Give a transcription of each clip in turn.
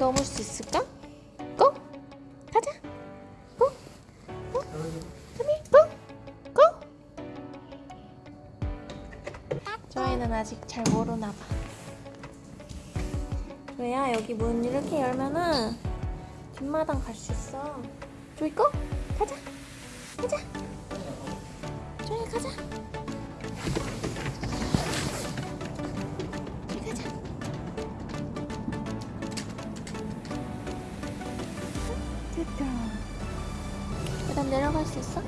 걔 넘을 수 있을까? 고! 가자! 고! 고! come 고! 고! 저희는 아직 잘 모르나 봐. 왜야 여기 문 이렇게 열면은 뒷마당 갈 수 있어. 조이 고! 가자! 가자! 조이 가자! 됐다. 그다음 내려갈 수 있어?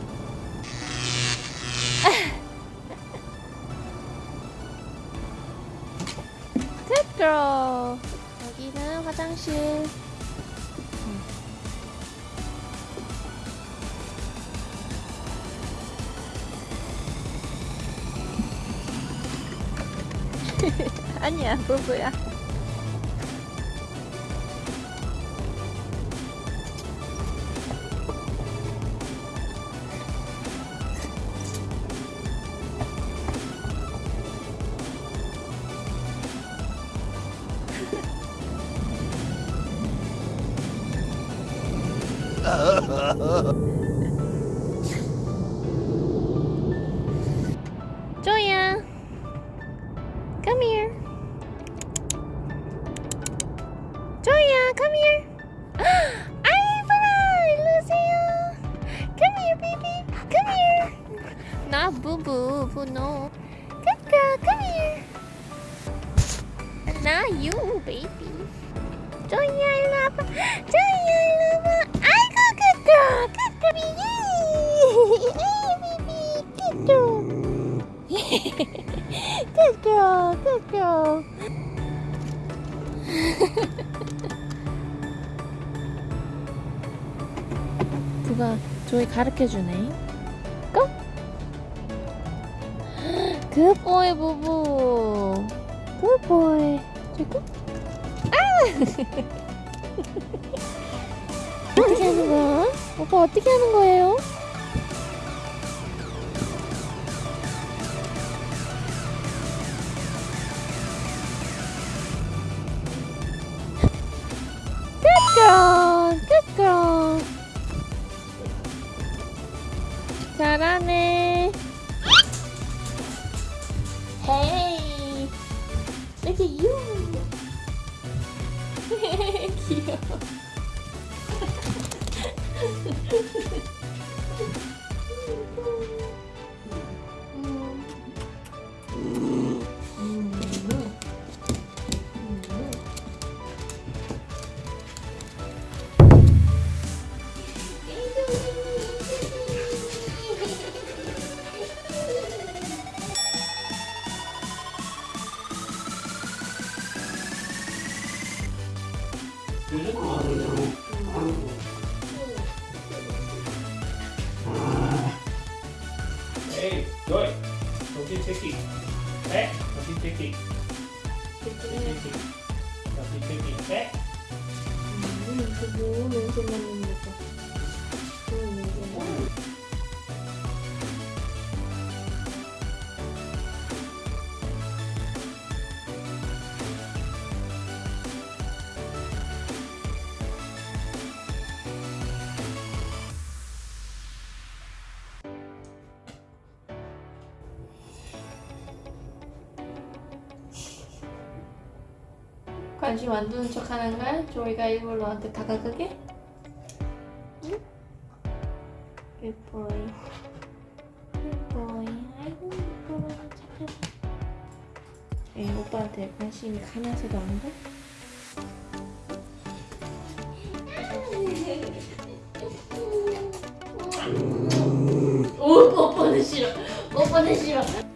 됐다. 여기는 화장실. 아니야, 부부야. 조야, come here. 조야, come here. 아이브라, 일로 오세요. Come here, baby. Come here. 나 부부, 부노. Good girl, come here. 나 you, baby. 조야, 일 good girl, good girl. 누가 조이 가르쳐 주네. 고! 굿보이 부부. 굿보이. 조이 고! 아! 어떻게 하는 거야? 오빠 어떻게 하는 거예요? 잘하네. Hey, look at you. 귀여워. Hey, Joy, don't keep taking. Hey, don't keep taking. Don't keep taking. Don't keep taking. Hey. 관심 안 두는 척 하는 거야? 조이가 일부러 너한테 다가가게? 응? 예뻐요. 예뻐요. 아이고, 예뻐라. 착하다. 에 오빠한테 관심이 가면서도 안 돼? 오, 오빠는 싫어. 오빠는 싫어.